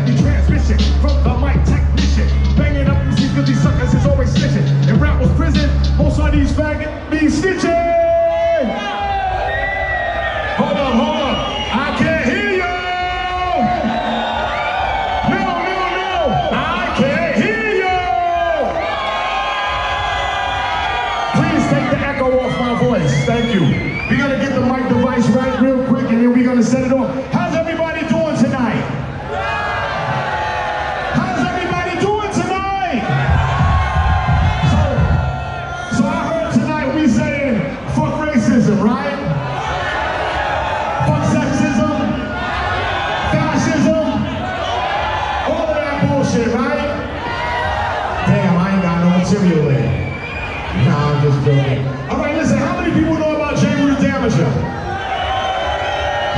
transmission from the mic technician. Banging up MCs cause these suckers is always snitching. If rap was prison, most of these faggot be snitching. Hold up, hold up. I can't hear you. No, no, no. I can't hear you. Please take the echo off my voice. Thank you. We're gonna get the mic device right real quick and then we're gonna set it off. Joking. All right, listen, how many people know about J. Rue Damager?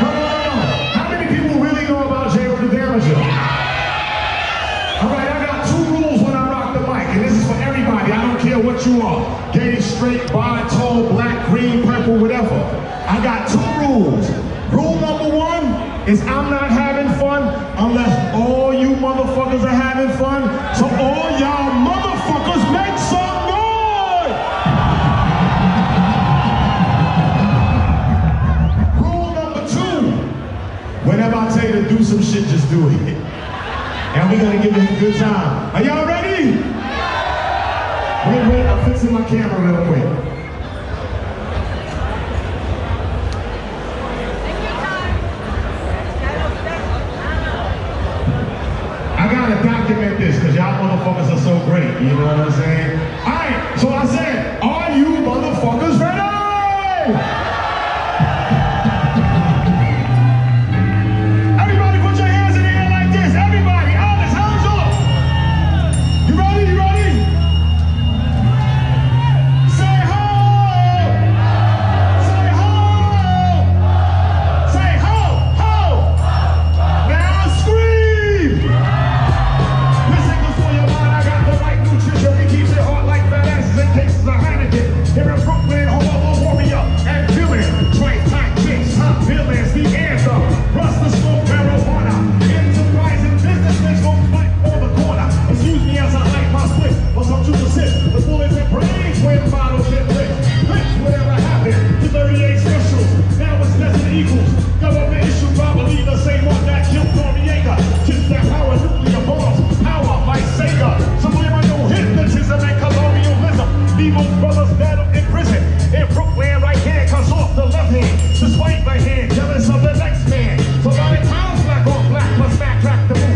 No, no. How many people really know about J. Rue the Damager? All right, I got two rules when I rock the mic, and this is for everybody. I don't care what you are. Gay, straight, bi, tall, black, green, purple, whatever. I got two rules. Rule number one is I'm not having fun unless all you motherfuckers are having fun. So all y'all some shit, just do it. And we're gonna give it a good time. Are y'all ready? Wait, wait, I'm fixing my camera real quick. I gotta document this because y'all motherfuckers are so great. You know what I'm saying? Alright, so I said, plus back track the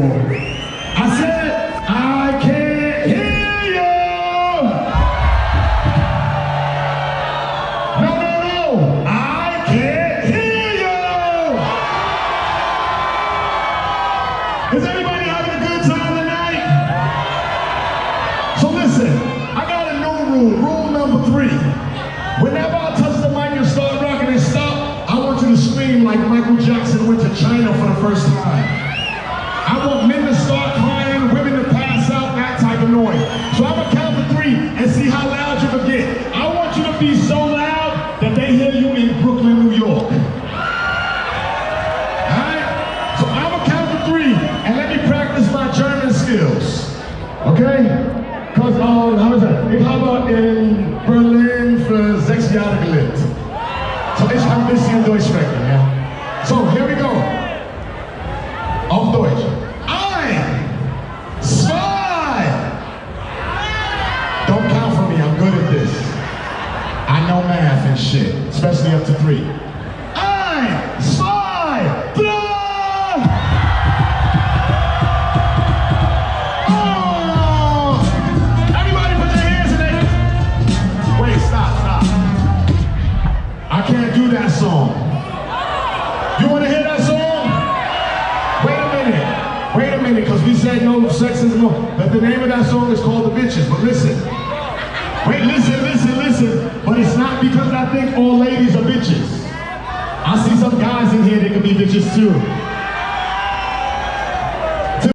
cool. I said, I can't hear you! No, no, no! I can't hear you! Is everybody having a good time tonight? So listen, I got a new rule. Rule number three. Whenever I touch the mic and start rocking and stop, I want you to scream like Michael Jackson went to China for the first time. Okay? Cause um, how is that? Ich habe in Berlin für sechs Jahre gelebt. So ich ein bisschen Deutsch sprechen, ja. So, here we go. Auf Deutsch. Ein, zwei. Don't count for me, I'm good at this. I know math and shit, especially up to three. But the name of that song is called The Bitches. But listen. Wait, listen, listen, listen. But it's not because I think all ladies are bitches. I see some guys in here that can be bitches too.